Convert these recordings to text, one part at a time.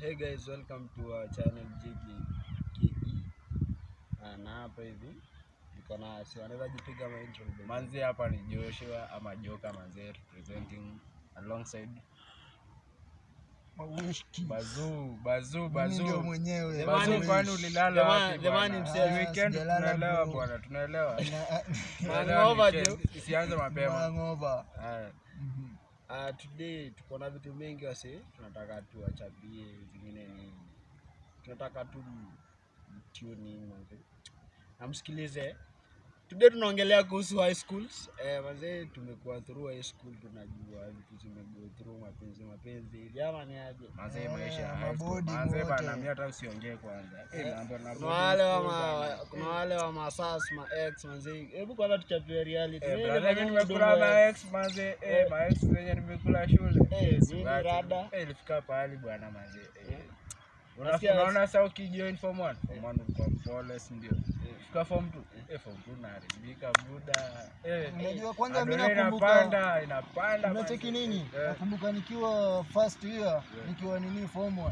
Hey guys, welcome to our channel JKE. KE. na hapa hivi niko na si wanaweza jipiga ma intro. Manzi hapa ni Joshua ama Joka manzi representing alongside. Bazuu, Bazuu, Mimi ndio mwenyewe. Bazuu kwani ulilala wapi Jamani. Ni weekend tunaelewa bwana, tunaelewa. Na- Tunaelewa Hangover, mapema. Isianze mapema. Hangover. Ah, today tuko na vitu mengi wase, tunataka tuwachabie zingine ni tunataka tu mtioni manze. Na msikilize. Today tunaongelea kuhusu high schools. Eh, wazee tumekuwa through high school tunajua vitu zimego through mapenzi mapenzi hivi ama ni aje? Manze Eh, maisha ya high school. mabodi wote. bana, mimi hata usiongee kwanza. Eh, mambo na Kuna wale wa ma, kuna wale wa masas ma ex wazee. Hebu kwanza tuchapie reality. Eh, brother, mimi nimekula ma ex manze, Eh. eh, ma ex zenye nimekula shule. Eh, Eh, rada? Eh, ilifika pahali bwana manze. Eh. Unaona sasa ukijoin form 1, form 1 ulikuwa ndio. Fika form 2, eh form 2 naharibika buda. Eh. Unajua kwanza mimi adrenaline nakumbuka inapanda, inapanda. unacheki nini? Eh. Nakumbuka nikiwa first year, nikiwa nini form 1.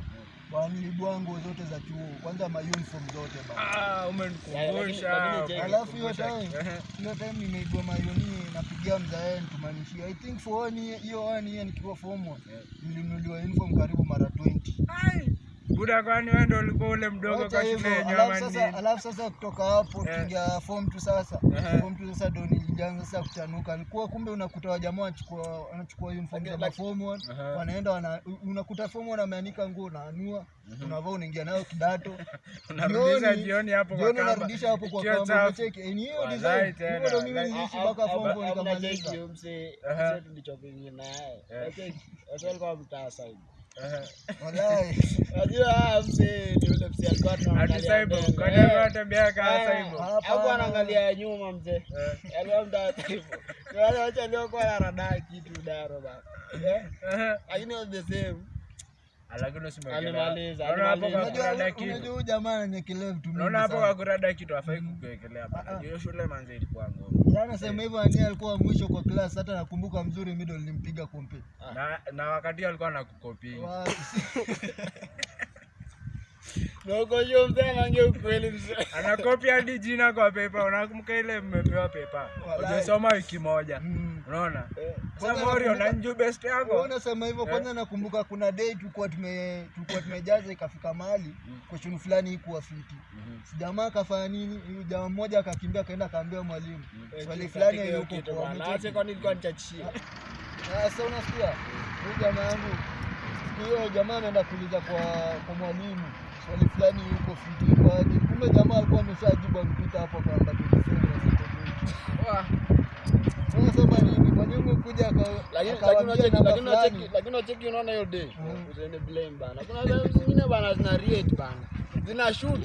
Bwana nguo zote za chuo. Kwanza mauniform zote bana. Ah, umenikumbusha. Alafu hiyo time, Eh. hiyo time nimeibua mayoni napigia mzae ntumanishia I think for one hiyo one year nikiwa form 1. Eh. Nilinunuliwa uniform karibu mara 20. Buda kwani wewe ndio ulikuwa ule mdogo kwa shule ya alafu ama sasa, alafu sasa kutoka hapo Eh. form tu sasa form tu sasa ndio nilianza sasa kuchanuka. Nilikuwa kumbe unakuta wajamaa wanachukua wanachukua uniform za form 1 wanaenda wana, unakuta form 1 ameanika nguo unaanua unavaa unaingia nayo kidato Unarudisha Jioni- hapo kwa kamba. unarudisha hapo kwa kamba Cheki. ni hiyo design tena, hivyo mimi nilishi niliishi mpaka form ah, 4 ah, nikamaliza Mzee tulichopingi naye. Okay. Unacheki? Watu mtaa side. Ah, Eh. hakuwa anaangalia nyuma mzee. aliokuwa waliokuwa wanadaa kitu daro bana. Eh? Lakini the same. Lakini jamaa ni kilevu tu hapo sana. kitu hafai kukuwekelea bana. Ah, ah. Hiyo shule manze ilikuwa ngumu. Yaani hivyo ani alikuwa mwisho kwa klas hata nakumbuka mzuri mido nilimpiga kompe. Na na wakati alikuwa anakukopi. Hiyo mzee anaongea ukweli mzee. Anakopi hadi jina kwa pepa. Unakumbuka ile mmepewa pepa. Walai. Wiki moja. Mm. Unaona? Eh. Sasa best Wewe yako. unasema hivyo kwanza nakumbuka kuna day tulikuwa tume tulikuwa tumejaza ikafika mahali question fulani ikuwa fiti. Sijamaa akafanya nini? Huyu jamaa mmoja akakimbia akaenda akaambia mwalimu. Swali fulani yuko kwa bana. umecheki. Kwani nilikuwa nichachia. Sasa unasikia? Huyu jamaa yangu hiyo jamaa anaenda kuuliza kwa kwa mwalimu swali fulani yuko fiti kwa aje. Kumbe jamaa alikuwa ameshajibu ampita hapo kwa namba 27 na siko Unasema nini? Mwalimu kuja aka Lakini unacheki unaona hiyo day. Usiende blame bana. Kuna zingine bana zina rate bana. Zina shoot.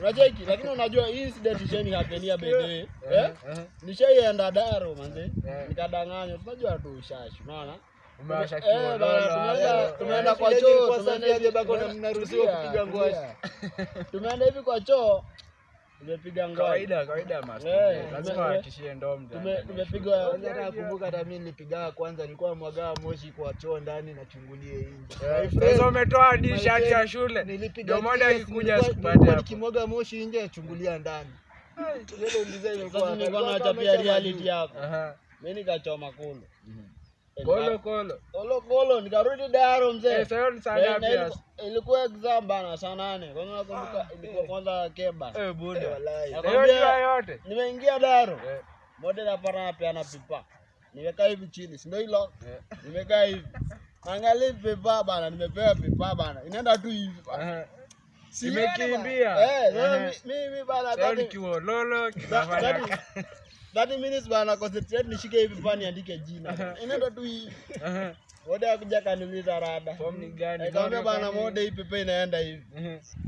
Unacheki lakini unajua hii incident ishani hapenia bedee. Eh? Nishaienda Daro manze. Nikadanganywa. Tunajua tu ushashi, unaona? Eh, tumeenda- kwa choo, mnaruhusiwa kupiga ngwasi. Tumeenda hivi kwa choo. Tumepiga. Kawaida kawaida. Eh, Lazima nakumbuka hata mimi nilipigaa kwanza, nilikuwa mwagaa moshi kwa choo ndani nachungulie nje. Eh, Sasa umetoa hadi ya shule. nilipiga Ndio nilikuwa hapo. nikimwaga moshi nje achungulia ndani. Sasa nilikuwa nachapia reality yako. Mimi nikachoma kolo. Eh, Kolo kolo. Kolo kolo nikarudi Daro mzee. Eh, sasa ni saa Na- ngapi ilikuwa- exam bana saa nane. Kwanza nakumbuka ilikuwa kwanza keba. Eh, buda. Wallahi. Na- Hiyo yote. Nimeingia Daro. Eh, Moja napata na pipa. Nimekaa hivi chini, si ndio hilo? eh. Nimekaa hivi. Angalia pipa bana, nimepewa pipa bana. Inaenda tu hivi. Aha. Siende Imekimbia. bana. Eh, mimi bana Sasa ni 30 kiwololo kinafanya. 30 minutes bana concentrate nishike hivi pani andike jina. Inaenda tu hii. Mode akuja kaniuliza rada. Form ni gani? Nikamwambia bana mode hii pepe inaenda hivi.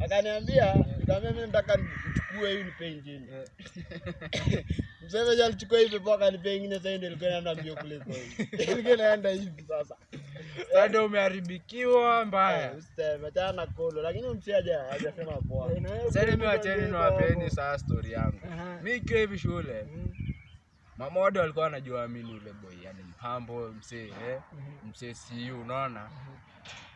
Akaniambia, nikamwambia mimi nataka nichukue hii nipe ingine. Eh. Mzee alichukua hii pepe akanipea ingine sasa ndio ilikuwa inaenda mbio kuliko hii. Ilikuwa inaenda hivi sasa. Ndio umeharibikiwa mbaya. Eh, achana na kolo lakini hajasema poa. Eh, Sasa mimi wacheni niwapeni saa story yangu. Mimi ikiwa hivi shule, Mm. mamodo alikuwa anajua mimi yule ule boy, yani mpambo msee, eh? Msee siu, unaona?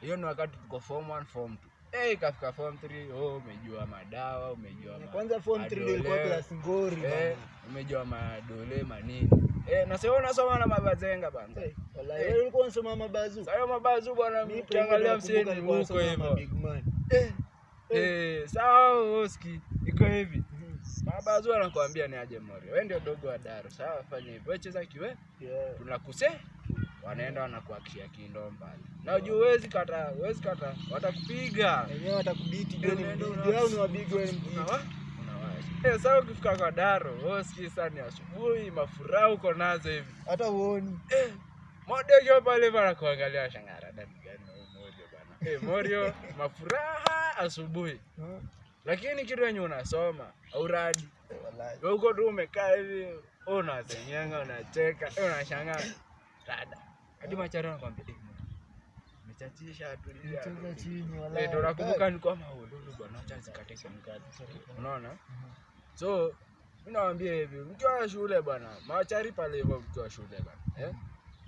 hiyo ni wakati tuko form 1 form 2 eh ikafika form 3 oh umejua madawa umejua Kwanza form 3 ilikuwa class ngori eh umejua madole manini eh na sio unasoma na mabazenga bana. Eh, wallahi, Eh. wewe ulikuwa unasoma mabazu. sasa mabazu bwana mseni nilikuwa huko hivyo. Mabig man. eh sawa oski iko hivi. Mabazu anakuambia ni aje mori wewe ndio dogo wa daro sawa fanya hivyo. Wewe cheza kiwe. Yeah. tunakuse wanaenda wanakuakishia kindo mbali na ujue huwezi kata huwezi kata. Watakupiga. Wenyewe watakubiti Eh, ndio ni wabigi wewe Eh, sasa ukifika kwa daro wewe sikii sana ni asubuhi mafuraha uko nazo hivi. Hata uoni. modegio pale bana kuangalia shangara dani gani huyu bana eh morio mafuraha asubuhi. Lakini kitu yenye unasoma auradi Wallahi. Wewe uko tu umekaa hivi unazenyanga, unacheka eh, unashangaa. Dada hadi machari anakwambia umechachisha tulia chini Eh, ndo nakumbuka ni kwama bwana. Acha zikate kemikali unaona? So minawambia hivi mkiwa shule bwana machari pale hivyo mkiwa shule bwana eh?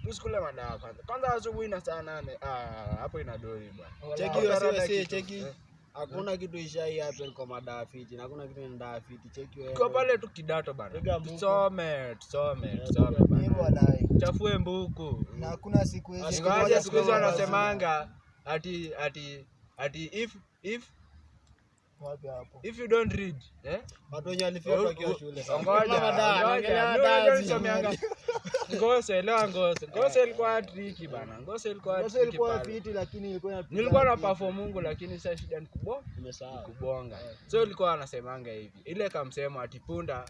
Usikule madawa kwanza. Kwanza asubuhi na saa nane. Ah, hapo ina dori bwana. Cheki cheki. eh. Hakuna kitu ishai happen kwa madawa fiti. na Hakuna kitu ni dawa fiti. Cheki wewe. Tuko pale tu kidato bana tusome tusome tusome bana mbuku Na hakuna siku hizi. Siku ingawaje siku hizi wanasemanga ati ati ati if if Wapi hapo? if you don't read eh Watu wenye walifia wakiwa shule. Ngoja, Kama ngoja, zi- nisomeanga. Ngose, elewa ngose. Ngose ilikuwa triki bana. Ngose ilikuwa ngose ilikuwa fiti lakini ilikuwa Nilikuwa na perform Mungu lakini sasa shida ni kubwa Nimesahau. kubonga. So ilikuwa anasemanga hivi. Ile kamsemo ati punda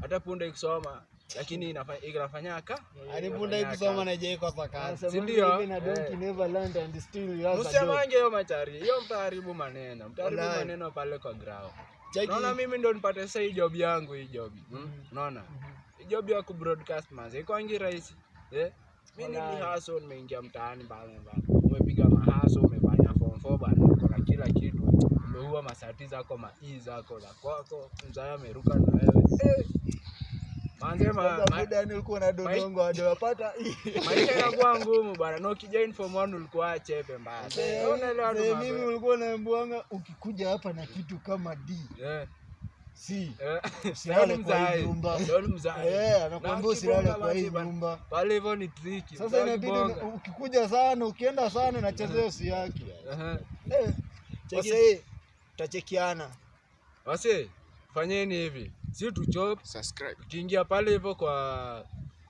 hata punda ikisoma lakini inafanyaka alibunda hivi soma kusoma na ijai kwa kazi, Si ndio? na donkey Eh. never land and still you have a dog. Msiamange hiyo machari. Hiyo mtaharibu maneno. Mtaharibu maneno pale kwa grao. Naona mimi ndo nipate sasa hii job yangu hii job. Hmm? Unaona? Hii job ya ku broadcast manze iko angi rahisi. Eh? Mimi ni haso, nimeingia mtaani mbali mbali. Umepiga mahaso, umefanya form 4 bana, uko na kila kitu. Umeua masati zako, mai zako za kwako, mzaya ameruka na wewe. Ulikuwa na dodongo hadi maisha inakuwa ngumu bana. Na ukijoin form 1 ulikuwa chepe mbaya. Unaelewa mimi ulikuwa unaambiwanga ukikuja hapa na kitu kama D. C Eh. Usilale kwa hii nyumba. Eh, anakuambia usilale kwa hii nyumba. Pale hivyo ni triki. Sasa inabidi ukikuja sana, ukienda sana nachezea usi yake. Eh, Cheki. wase, tutachekiana. Wase, fanyeni hivi. Si tuchop, subscribe tukiingia pale hivyo kwa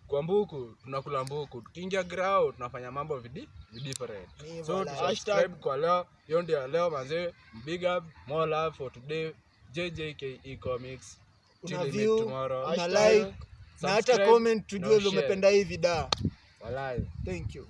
kwa mbuku, tunakula mbuku. Tukiingia grao tunafanya mambo vidi different. So tu subscribe kwa leo. Hiyo ndio leo manze. Big up, more love for today. JJKE Comics. Una view, una like, na hata comment tujue umependa hii vida. Walai. Thank you.